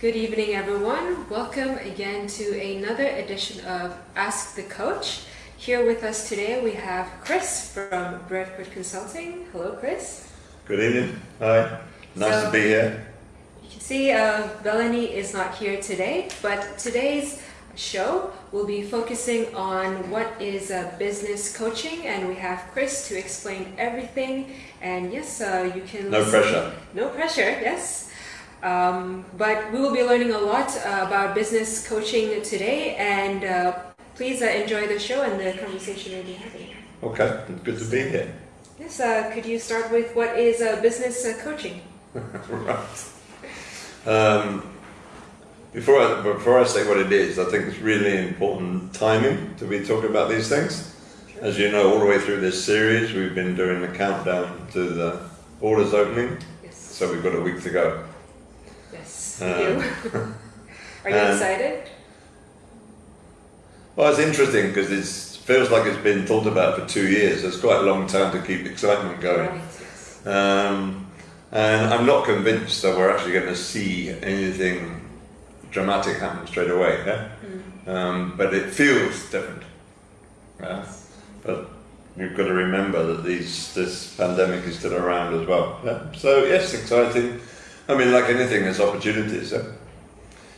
Good evening, everyone. Welcome again to another edition of Ask the Coach. Here with us today we have Chris from Bradford Consulting. Hello, Chris. Good evening. Hi. Nice so, to be here. You can see uh, is not here today, but today's show will be focusing on what is uh, business coaching, and we have Chris to explain everything. And yes, uh, you can. No listen. pressure. No pressure. Yes. Um, but we will be learning a lot uh, about business coaching today, and uh, please uh, enjoy the show and the conversation we'll be having. Okay, good to be here. Yes, uh, could you start with what is uh, business uh, coaching? right. Um, before I, before I say what it is, I think it's really important timing to be talking about these things. Sure. As you know, all the way through this series, we've been doing the countdown to the borders opening. Yes. So we've got a week to go. Um, Are you excited? Well, it's interesting because it feels like it's been thought about for two years. It's quite a long time to keep excitement going. Right, yes. um, and I'm not convinced that we're actually going to see anything dramatic happen straight away. Yeah? Mm. Um, but it feels different. Yeah? But we've got to remember that these this pandemic is still around as well. Yeah? So yes, exciting. I mean, like anything, there's opportunities. Eh?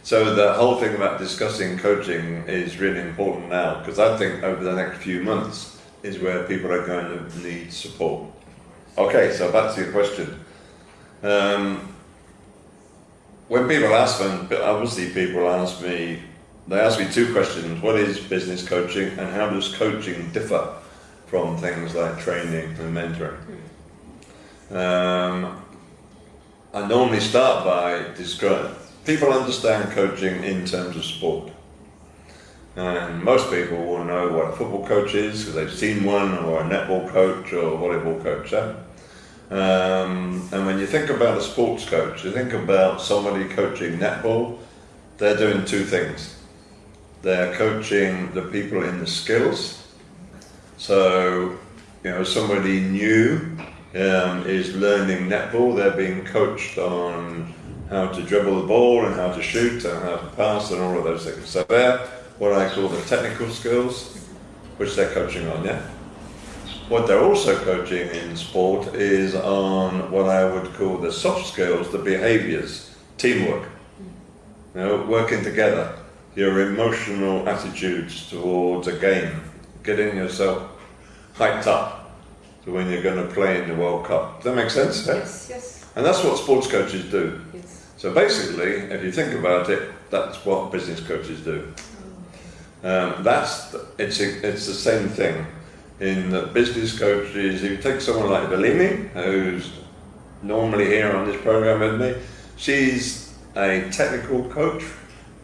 So the whole thing about discussing coaching is really important now because I think over the next few months is where people are going to need support. Okay, so back to your question. Um, when people ask me, obviously people ask me, they ask me two questions. What is business coaching and how does coaching differ from things like training and mentoring? Um, I normally start by describing, people understand coaching in terms of sport. And most people will know what a football coach is because they've seen one, or a netball coach, or a volleyball coach. Eh? Um, and when you think about a sports coach, you think about somebody coaching netball, they're doing two things. They're coaching the people in the skills. So, you know, somebody new um, is learning netball. They're being coached on how to dribble the ball and how to shoot and how to pass and all of those things. So they're what I call the technical skills, which they're coaching on, yeah? What they're also coaching in sport is on what I would call the soft skills, the behaviors, teamwork. You know, working together, your emotional attitudes towards a game, getting yourself hyped up to when you're going to play in the World Cup. Does that make sense? Yes, yes. And that's what sports coaches do. Yes. So basically, if you think about it, that's what business coaches do. Um, that's it's a, it's the same thing. In the business coaches, if you take someone like Belimi, who's normally here on this program with me, she's a technical coach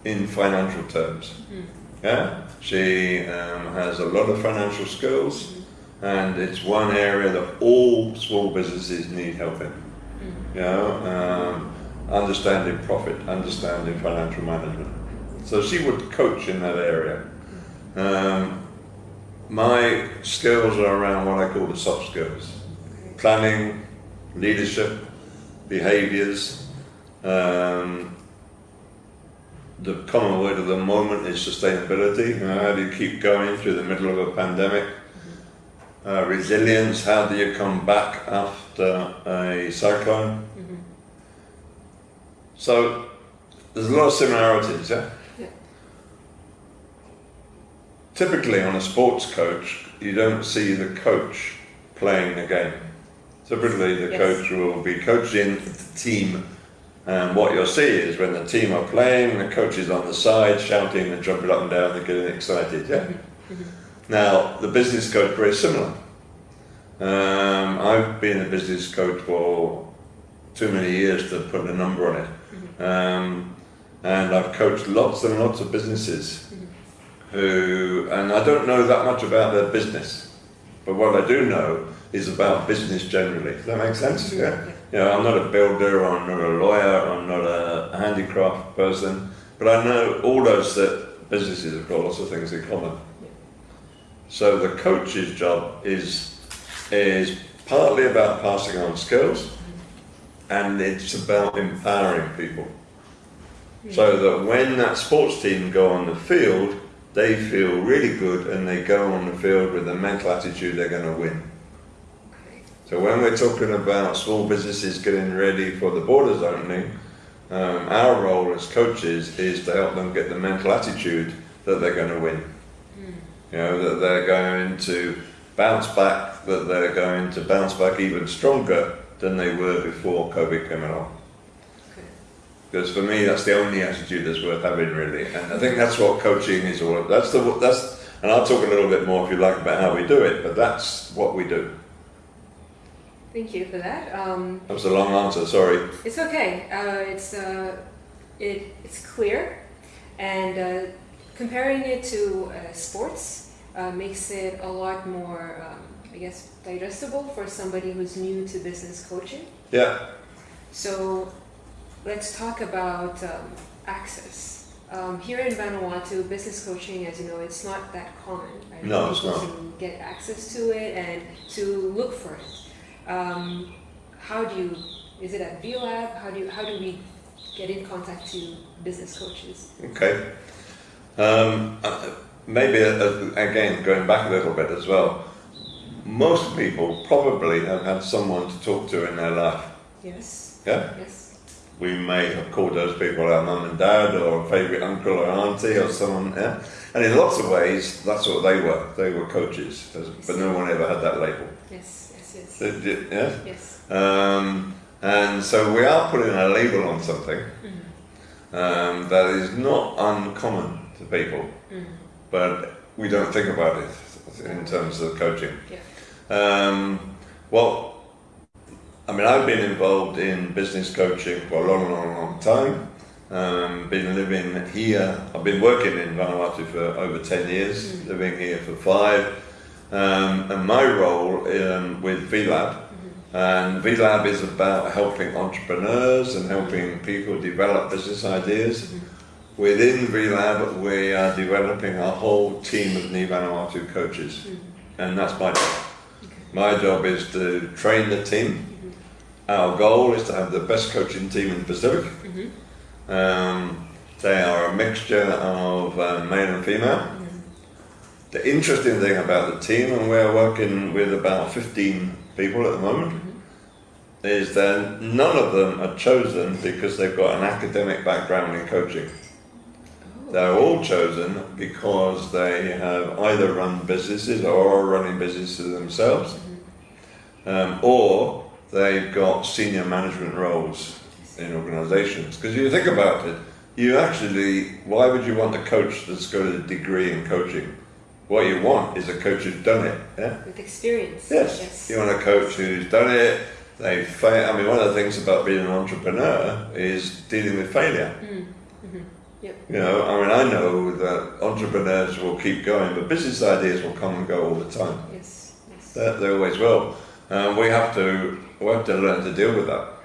in financial terms. Mm. Yeah, she um, has a lot of financial skills and it's one area that all small businesses need help in. Mm. You know, um, understanding profit, understanding financial management. So she would coach in that area. Um, my skills are around what I call the soft skills planning, leadership, behaviors. Um, the common word of the moment is sustainability. You know, how do you keep going through the middle of a pandemic? Uh, resilience, how do you come back after a cyclone? Mm -hmm. So there's a lot of similarities, yeah? yeah? Typically on a sports coach, you don't see the coach playing the game. Typically the yes. coach will be coaching the team and what you'll see is when the team are playing, the coach is on the side shouting and jumping up and down and getting excited, yeah? Mm -hmm. Now, the business coach, very similar. Um, I've been a business coach for too many years to put a number on it. Mm-hmm. Um, and I've coached lots and lots of businesses mm-hmm. who, and I don't know that much about their business, but what I do know is about business generally. Does that make sense? Mm-hmm. Yeah. You know, I'm not a builder, I'm not a lawyer, I'm not a handicraft person, but I know all those that businesses have got lots of things in common. So the coach's job is, is partly about passing on skills and it's about empowering people. so that when that sports team go on the field, they feel really good and they go on the field with the mental attitude they're going to win. So when we're talking about small businesses getting ready for the borders opening, um, our role as coaches is to help them get the mental attitude that they're going to win. You know, that they're going to bounce back, that they're going to bounce back even stronger than they were before COVID came along. Okay. Because for me, that's the only attitude that's worth having, really. And I think that's what coaching is all about. That's the that's, and I'll talk a little bit more if you like about how we do it. But that's what we do. Thank you for that. Um, That was a long answer. Sorry. it's okay. Uh, it's uh, it, it's clear, and uh, comparing it to uh, sports uh, makes it a lot more, um, I guess, digestible for somebody who's new to business coaching. Yeah. So let's talk about um, access. Um, here in Vanuatu, business coaching, as you know, it's not that common. Right? No, it's not. can get access to it and to look for it. Um, how do you? Is it at VLab? How do you, how do we get in contact to business coaches? Okay. Um, uh, maybe uh, again going back a little bit as well. Most people probably have had someone to talk to in their life. Yes. Yeah. Yes. We may have called those people our mum and dad or a favourite uncle or auntie or someone. Yeah. And in lots of ways, that's what they were. They were coaches, but no one ever had that label. Yes. Yes. Yes. Did Yeah. Yes. Um, and so we are putting a label on something Mm-hmm. um, that is not uncommon to people, Mhm. but we don't think about it in terms of coaching. Yeah. Um, well, I mean, I've been involved in business coaching for a long, long, long time. Um, been living here. I've been working in Vanuatu for over ten years. Living here for five. Um, and my role um, with VLab, and VLab is about helping entrepreneurs and helping people develop business ideas. Within VLab, we are developing a whole team of Ni Vanuatu coaches, mm-hmm. and that's my job. My job is to train the team. Mm-hmm. Our goal is to have the best coaching team in the Pacific. Mm-hmm. Um, they are a mixture of uh, male and female. The interesting thing about the team, and we're working with about 15 people at the moment, is that none of them are chosen because they've got an academic background in coaching. They're all chosen because they have either run businesses or are running businesses themselves, um, or they've got senior management roles in organisations. Because you think about it, you actually, why would you want a coach that's got a degree in coaching? What you want is a coach who's done it. Yeah. With experience. Yes. Yes. You want a coach who's done it. They fail. I mean, one of the things about being an entrepreneur is dealing with failure. Yep. You know, I mean, I know that entrepreneurs will keep going, but business ideas will come and go all the time. Yes. Yes. They, they always will. And we have to we have to learn to deal with that.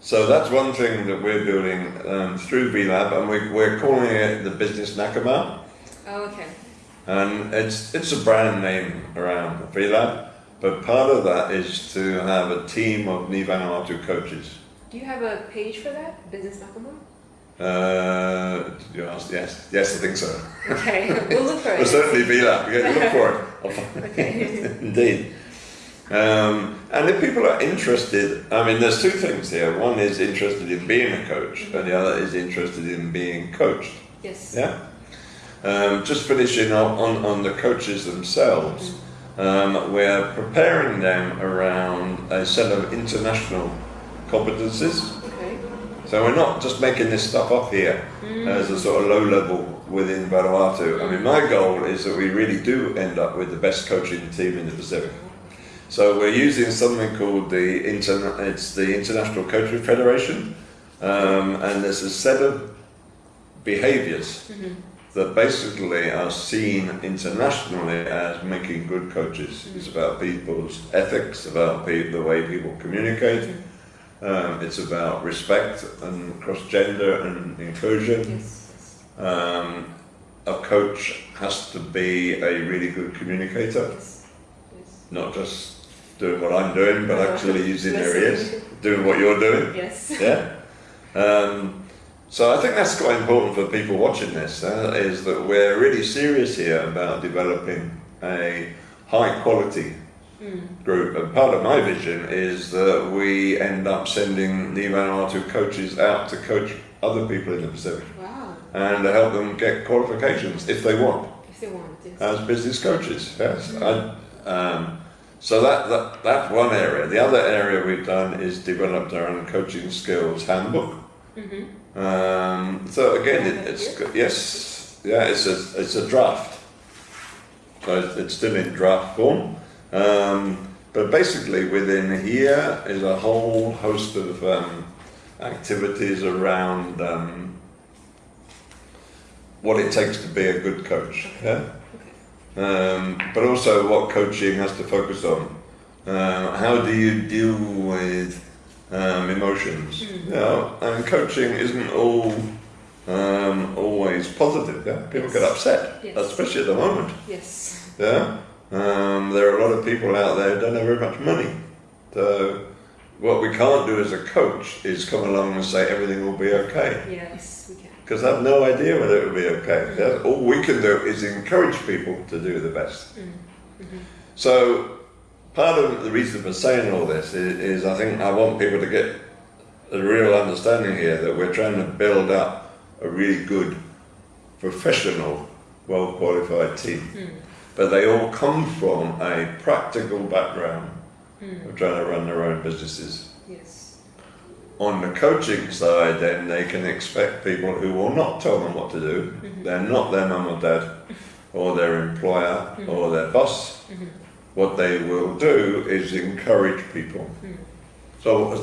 So that's one thing that we're building um, through VLab, and we, we're calling it the Business Nakamal. Oh, okay. And it's it's a brand name around VLab, but part of that is to have a team of Ni Vanuatu coaches. Do you have a page for that? Business Nakamal? Uh, you ask? Yes, yes, I think so. Okay, we'll look for Well, it. certainly VLab. You look for it. Okay. Indeed. Um, and if people are interested, I mean, there's two things here. One is interested in being a coach, and the other is interested in being coached. Yes. Yeah. Um, just finishing up on, on the coaches themselves, um, we're preparing them around a set of international competencies. So we're not just making this stuff up here mm. as a sort of low level within Vanuatu. I mean, my goal is that we really do end up with the best coaching team in the Pacific. So we're using something called the interna- it's the International Coaching Federation, um, and there's a set of behaviours mm-hmm. that basically are seen internationally as making good coaches. It's mm. about people's ethics, about pe- the way people communicate. Mm. Um, it's about respect and cross gender and inclusion. Yes. Um, a coach has to be a really good communicator, Yes. Yes. not just doing what I'm doing, but actually using their ears, doing what you're doing. Yes. Yeah. Um, So I think that's quite important for people watching this, uh, is that we're really serious here about developing a high quality Mm. group. And part of my vision is that we end up sending the Vanuatu coaches out to coach other people in the Pacific Wow. and to help them get qualifications if they want If they want, yes. as business coaches. Yes. I, um, so that, that that's one area. The other area we've done is developed our own coaching skills handbook. mm-hmm. Um, so again, it, it's it yes, yeah, it's a it's a draft. So it's, it's still in draft form. Um, but basically, within here is a whole host of um, activities around um, what it takes to be a good coach. Yeah. Um, but also what coaching has to focus on. Uh, how do you deal with um, emotions? Mm. You know, and coaching isn't all um, always positive. Yeah? People get upset, Yes. especially at the moment. Yes. Yeah, um, there are a lot of people out there who don't have very much money. So what we can't do as a coach is come along and say everything will be okay Yes, we can. because I have no idea whether it will be okay. All we can do is encourage people to do the best. Mm. Mm-hmm. So part of the reason for saying all this is, is I think I want people to get a real understanding here that we're trying to build up a really good, professional, well qualified team. Mm. But they all come from a practical background Mm. of trying to run their own businesses. Yes. On the coaching side, then they can expect people who will not tell them what to do. Mhm. They're not their mum or dad, or their employer, Mhm. or their boss. Mhm. What they will do is encourage people. Mm. So,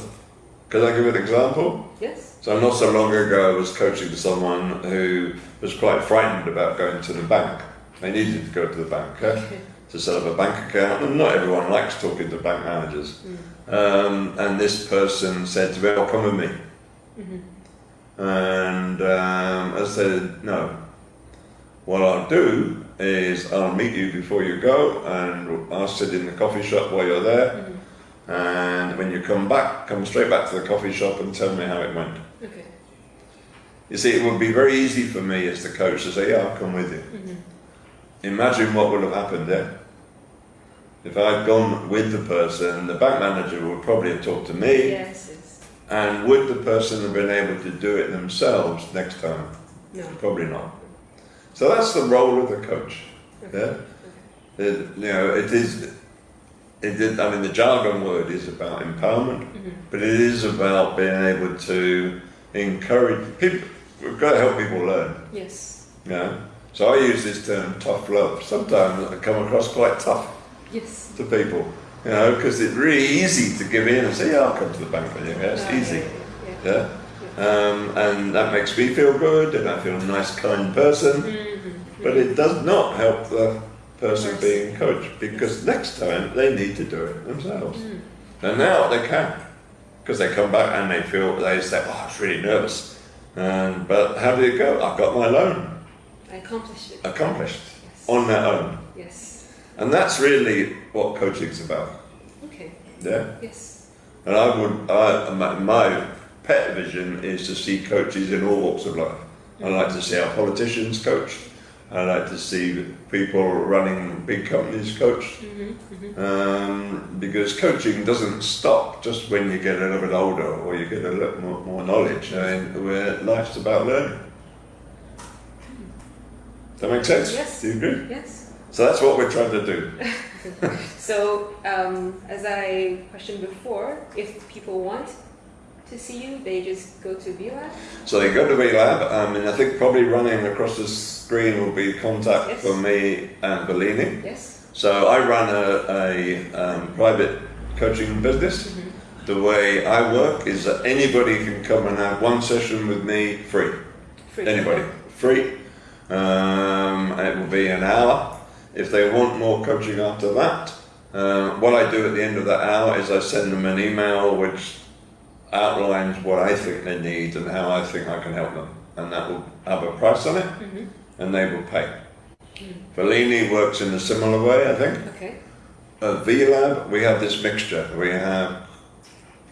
can I give an example? Yes. So, not so long ago, I was coaching someone who was quite frightened about going to the bank. They needed to go to the bank Okay. to set up a bank account, and not everyone likes talking to bank managers. Mm. Um, and this person said to me, "Oh, come with me." Mhm. And um, I said, no. What I'll do is I'll meet you before you go and I'll sit in the coffee shop while you're there. Mhm. And when you come back, come straight back to the coffee shop and tell me how it went. Okay. You see, it would be very easy for me as the coach to say, yeah, I'll come with you. Mhm. Imagine what would have happened there. If I'd gone with the person, the bank manager would probably have talked to me. Yes. Yes. And would the person have been able to do it themselves next time? No. Probably not. So that's the role of the coach. Okay. Yeah. It, you know, it is. It is. I mean, the jargon word is about empowerment, Mhm. but it is about being able to encourage people. We've got to help people learn. Yes. You know? So I use this term tough love. Sometimes I come across quite tough Yes. to people, you know, because it's really easy to give in and say, "Yeah, I'll come to the bank with you." Yeah, it's easy. Yeah. Yeah. Um, and that makes me feel good, and I feel a nice, kind person. yeah. Mhm. But it does not help the person being coached because next time they need to do it themselves. Mm. And now they can because they come back and they feel they say, "Oh, I was really nervous." And but how did it go? I got my loan Accomplished it. accomplished Yes. on their own, Yes. and that's really what coaching's about. Okay. Yeah. Yes. And I would, I, my, my pet vision is to see coaches in all walks of life. I like to see our politicians coached. I like to see people running big companies coached. Mhm. Mhm. Um, because coaching doesn't stop just when you get a little bit older or you get a little more, more knowledge. I mean, where life's about learning. Does that make sense? Yes. Do you agree? Yes. So that's what we're trying to do. So, um, as I questioned before, if people want to see you, they just go to VLab. So they go to VLab, um, and I think probably running across the screen will be contact Yes. for me and Bellini. Yes. So I run a, a um, private coaching business. Mhm. The way I work is that anybody can come and have one session with me free. Free. Anybody, free. Um, and it will be an hour. If they want more coaching after that, um, what I do at the end of that hour is I send them an email which outlines what I think they need and how I think I can help them, and that will have a price on it, Mhm. and they will pay. Mm. Bellini works in a similar way, I think. Okay. At VLab, we have this mixture. We have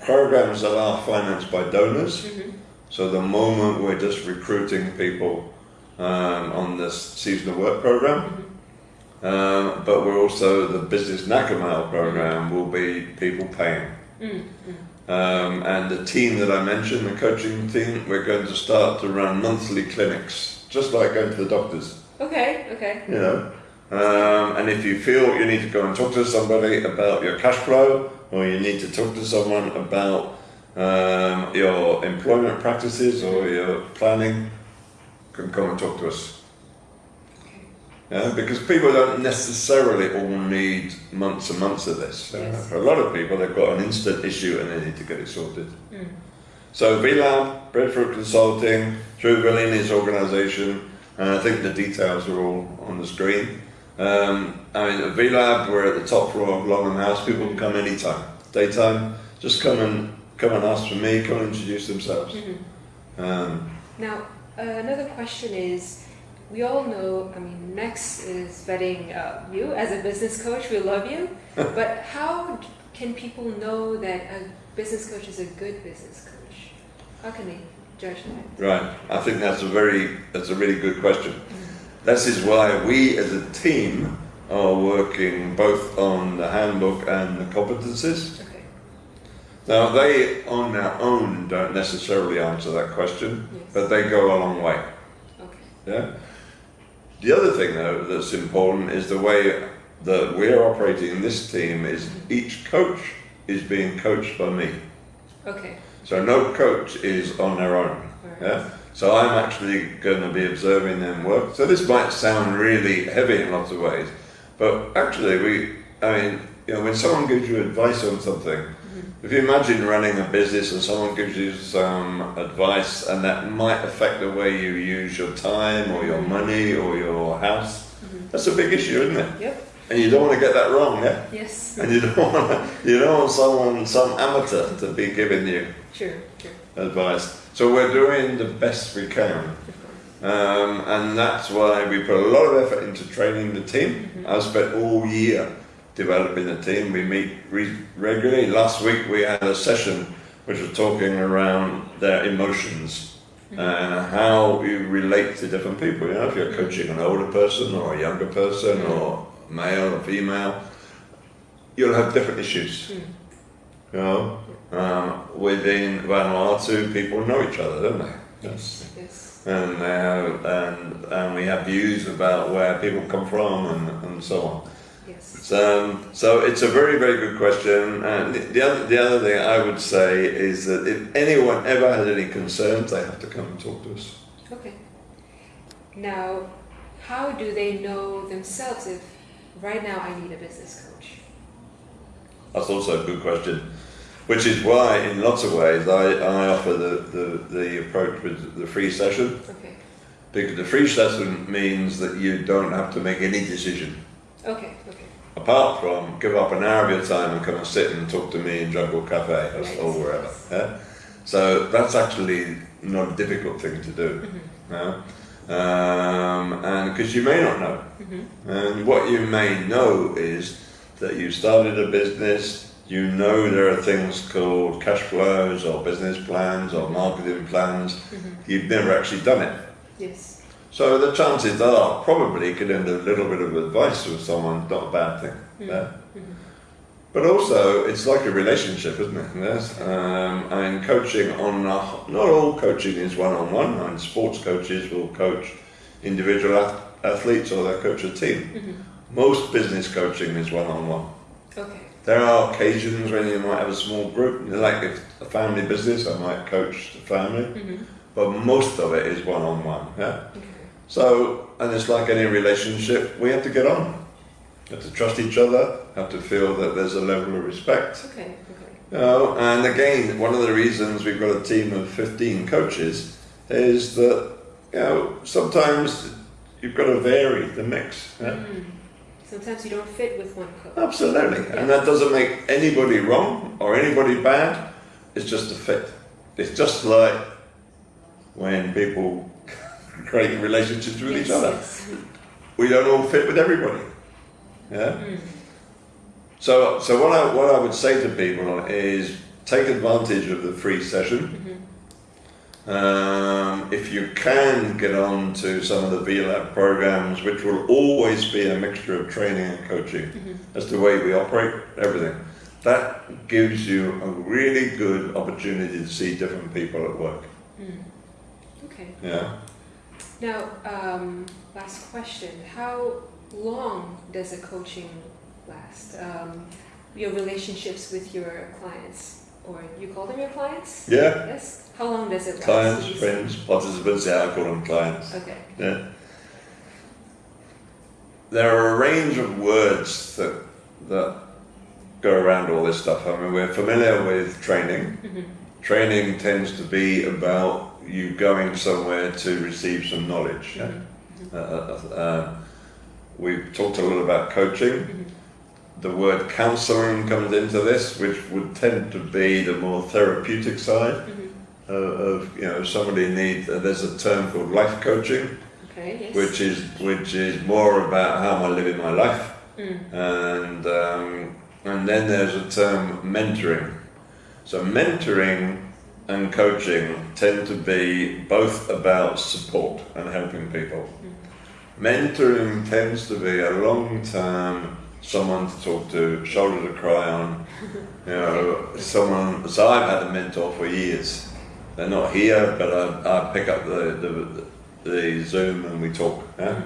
programs that are financed by donors. Mhm. So the moment we're just recruiting people um, on this seasonal work program, Mm-hmm. um, but we're also the business Nakamal program will be people paying. Mm-hmm. Um, and the team that I mentioned, the coaching team, we're going to start to run monthly clinics, just like going to the doctors. Okay, okay. You know, um, and if you feel you need to go and talk to somebody about your cash flow, or you need to talk to someone about um, your employment practices or your planning, can come and talk to us. Yeah, because people don't necessarily all need months and months of this. Uh, Yes. For a lot of people, they've got an instant issue and they need to get it sorted. Mm. So VLab, Breadfruit Consulting, through Bellini's organisation, and I think the details are all on the screen. Um, I mean, at VLab, we're at the top floor of Longham House. People can come anytime, daytime. Just come and come and ask for me. Come and introduce themselves. Mhm. Um, Now, uh, another question is, we all know, I mean, Next is vetting uh, you as a business coach. We love you. but how can people know that a business coach is a good business coach? How can they judge that? right. I think that's a very that's a really good question. This is why we as a team are working both on the handbook and the competencies. Okay. Now, they on their own don't necessarily answer that question, Yes. But they go a long way. Okay. Yeah. The other thing, though, that's important is the way that we're operating this team is each coach is being coached by me. Okay. So no coach is on their own. Alright. Yeah. So I'm actually going to be observing them work. So this might sound really heavy in lots of ways, but actually, we, I mean, you know, when someone gives you advice on something, if you imagine running a business and someone gives you some advice and that might affect the way you use your time or your money or your house, that's a big issue, isn't it? Yep. And you don't want to get that wrong, yeah? Yes. And you don't want to, you don't want someone, some amateur, to be giving you Sure. Sure. advice. So we're doing the best we can. Um, and that's why we put a lot of effort into training the team. I've spent all year developing the team. We meet re- regularly. Last week we had a session which was talking around their emotions mm-hmm. and how you relate to different people. You know, if you're coaching an older person or a younger person mm-hmm. or male or female, you'll have different issues. Mm. You know, um, within Vanuatu, people know each other, don't they? Yes Yes. and they have, and and we have views about where people come from and, and so on. Yes. So, um, so it's a very very good question. And the, the other the other thing I would say is that if anyone ever has any concerns, they have to come and talk to us. Okay. Now, how do they know themselves if right now I need a business coach? That's also a good question. Which is why, in lots of ways, I, I offer the, the, the approach with the free session. Okay. Because the free session means that you don't have to make any decision. Okay. Okay. apart from give up an hour of your time and come and sit and talk to me in Jungle Cafe or, Right. or wherever. Yeah? So that's actually not a difficult thing to do. Mm-hmm. yeah? Um, and because you may not know. Mm-hmm. And what you may know is that you started a business, you know there are things called cash flows or business plans or marketing plans. Mm-hmm. You've never actually done it. Yes. So the chances are probably getting a little bit of advice from someone not a bad thing. Mm-hmm. Yeah. Mm-hmm. But also, it's like a relationship, isn't it? Yes. Um, and coaching on a, not all coaching is one on one. And sports coaches will coach individual ath- athletes or they coach a team. Mm-hmm. Most business coaching is one on one. Okay. There are occasions when you might have a small group, like if a family business, I might coach the family, but most of it is one on one. Yeah. Okay. So, and it's like any relationship, we have to get on. have to trust each other, have to feel that there's a level of respect. Okay. Okay. You know, and again, one of the reasons we've got a team of 15 coaches is that, you know, sometimes you've got to vary the mix. Yeah? Mm. Sometimes you don't fit with one coach. Absolutely. And that doesn't make anybody wrong or anybody bad. It's just a fit. It's just like when people create relationships with yes, each other. Yes. We don't all fit with everybody. Yeah. Mm. So, so what I what I would say to people is take advantage of the free session. Um, if you can get on to some of the VLAB programs, which will always be a mixture of training and coaching, as the way we operate, everything, that gives you a really good opportunity to see different people at work. Okay. Yeah. Now, um, last question. How long does a coaching last? Um, your relationships with your clients, or you call them your clients? Yeah. Yes. How long does it last? Clients, friends, participants, yeah, I call them clients. Okay. Yeah. There are a range of words that that go around all this stuff. I mean, we're familiar with training. Mhm. Training tends to be about you going somewhere to receive some knowledge. Yeah? Mhm. Uh, uh, uh, we've talked a lot about coaching. Mhm. The word counselling comes into this, which would tend to be the more therapeutic side Mhm. uh, of you know somebody needs. Uh, there's a term called life coaching, Okay. Yes. which is which is more about how am I living my life, Mm. and um, and then there's a term mentoring. So mentoring and coaching tend to be both about support and helping people. Mentoring tends to be a long term, someone to talk to, shoulder to cry on, you know, someone. So I've had a mentor for years. They're not here, but I, I pick up the, the, the Zoom and we talk. Yeah?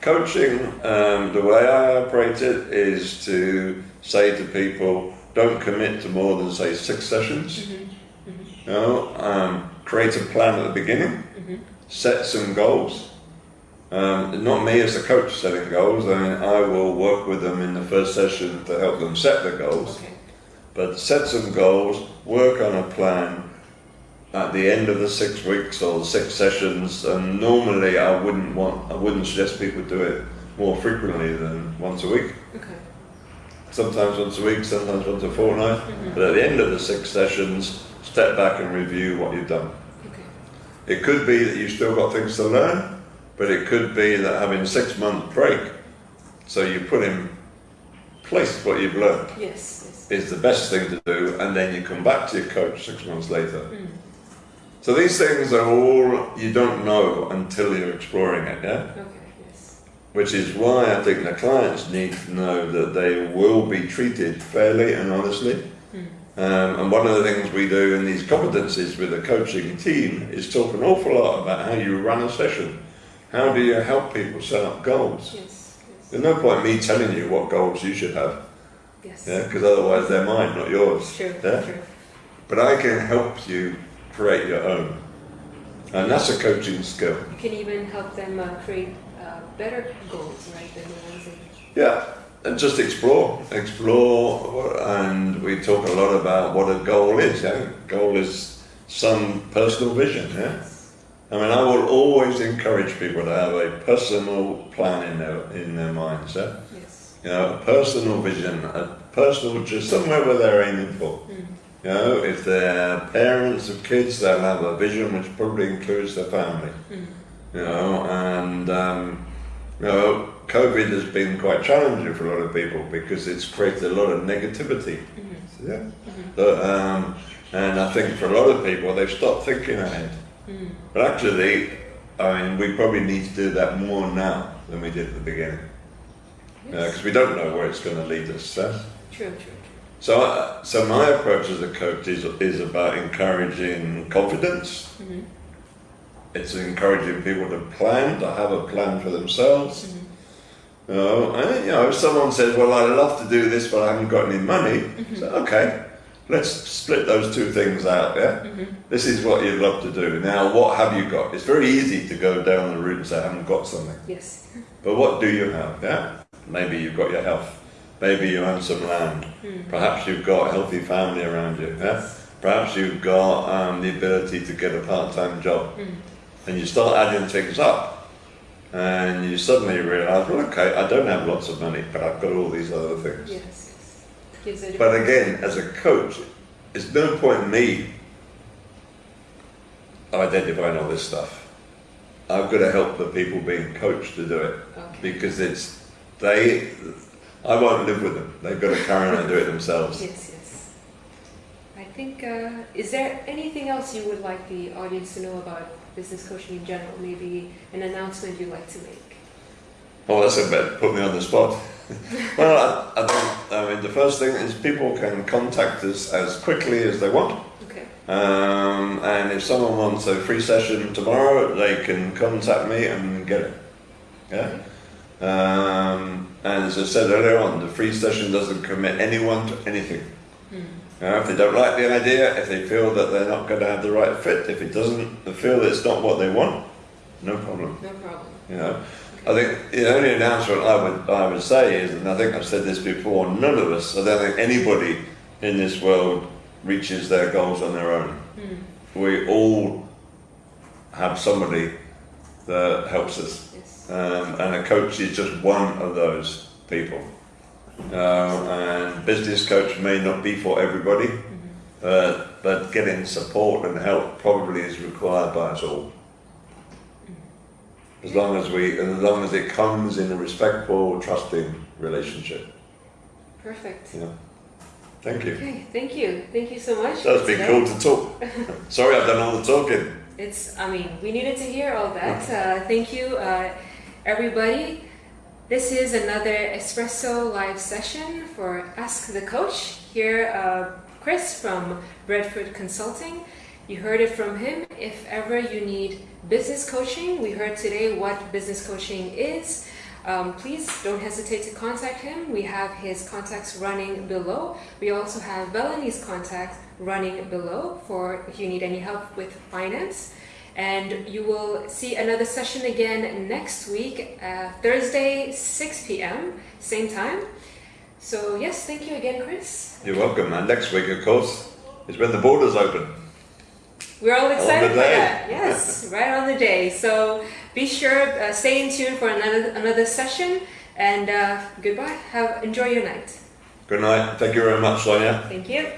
Coaching, um, the way I operate it is to say to people, don't commit to more than say six sessions. Mhm. You know, um, create a plan at the beginning, Mhm. set some goals. Um, not me as a coach setting goals. I mean, I will work with them in the first session to help them set the goals. Okay. But set some goals, work on a plan at the end of the six weeks or six sessions. And normally, I wouldn't want, I wouldn't suggest people do it more frequently than once a week. Okay. Sometimes once a week, sometimes once a fortnight. Mhm. But at the end of the six sessions, step back and review what you've done. Okay. It could be that you've still got things to learn, but it could be that having six months break, so you put in place what you've learned, Yes. Yes. is the best thing to do, and then you come back to your coach six months later. Mm. So these things are all you don't know until you're exploring it, yeah? Okay. Yes. Which is why I think the clients need to know that they will be treated fairly and honestly. Um, and one of the things we do in these competencies with the coaching team is talk an awful lot about how you run a session. How do you help people set up goals? Yes. Yes. There's no point me telling you what goals you should have, Yes. yeah, because otherwise they're mine, not yours. True. Yeah? True. But I can help you create your own, and that's a coaching skill. You can even help them uh, create uh, better goals, right, than the ones they. Yeah, and just explore, explore, and we talk a lot about what a goal is. Yeah, goal is some personal vision. Yeah, I mean, I will always encourage people to have a personal plan in their in their minds. Yeah, Yes. you know, a personal vision, a personal just somewhere where they're aiming for. Mm. You know, if they're parents of kids, they'll have a vision which probably includes their family. Mm. You know, and um, you know, COVID has been quite challenging for a lot of people because it's created a lot of negativity. Mhm. Yeah. Mhm. But, um, and I think for a lot of people, they've stopped thinking ahead. Mm. But actually, I mean, we probably need to do that more now than we did at the beginning Yes. because we don't know where it's going to lead us. Yeah? True. True. True. So, uh, so my approach as a coach is, is about encouraging confidence. Mhm. It's encouraging people to plan, to have a plan for themselves. Mhm. You know, and, you know, if someone says, "Well, I'd love to do this, but I haven't got any money," so okay, let's split those two things out. Yeah, Mhm. this is what you'd love to do. Now, what have you got? It's very easy to go down the route and say, "I haven't got something," Yes. but what do you have? Yeah, maybe you've got your health. Maybe you own some land. Mm. Perhaps you've got a healthy family around you. Yeah. Perhaps you've got um, the ability to get a part-time job Mm. and you start adding things up and you suddenly realize well okay i don't have lots of money but i've got all these other things Yes. Yes. But again as a coach it's no point in me identifying all this stuff i've got to help the people being coached to do it Okay. because it's they i won't live with them they've got to carry on and do it themselves Yes. Yes. I I think, uh, is there anything else you would like the audience to know about business coaching in general? Maybe an announcement you'd like to make? Oh, that's a bit put me on the spot. well, I, I think I mean the first thing is people can contact us as quickly as they want. Okay. Um, and if someone wants a free session tomorrow, they can contact me and get it. Yeah. Um, and as I said earlier on, the free session doesn't commit anyone to anything. Hmm. Uh, if they don't like the idea, if they feel that they're not going to have the right fit, if it doesn't, they feel that it's not what they want, no problem. No problem. You know, I think the only announcement I would I would say is, and I think I've said this before, none of us, I don't think anybody in this world reaches their goals on their own. Hmm. We all have somebody that helps us, Yes. um, and a coach is just one of those people. Uh, and business coach may not be for everybody, uh, but getting support and help probably is required by us all. As long as we, as long as it comes in a respectful, trusting relationship. Perfect. Yeah. Thank you. Okay, thank you. Thank you so much. That's been cool to talk. Sorry, I've done all the talking. It's, I mean, we needed to hear all that. Uh, thank you, uh, everybody. This is another Espresso live session for Ask the Coach. Here, uh, Chris from Bradford Consulting. You heard it from him. If ever you need business coaching, we heard today what business coaching is. Um, please don't hesitate to contact him. We have his contacts running below. We also have Belanie's contact running below for if you need any help with finance. And you will see another session again next week, uh, Thursday, 6 p.m., same time. So, yes, thank you again, Chris. You're welcome. And next week, of course, is when the borders open. We're all excited for that. Yes, right on the day. So be sure, uh, stay in tune for another another session. And uh, goodbye. Have enjoy your night. Good night. Thank you very much, Sonia. Thank you.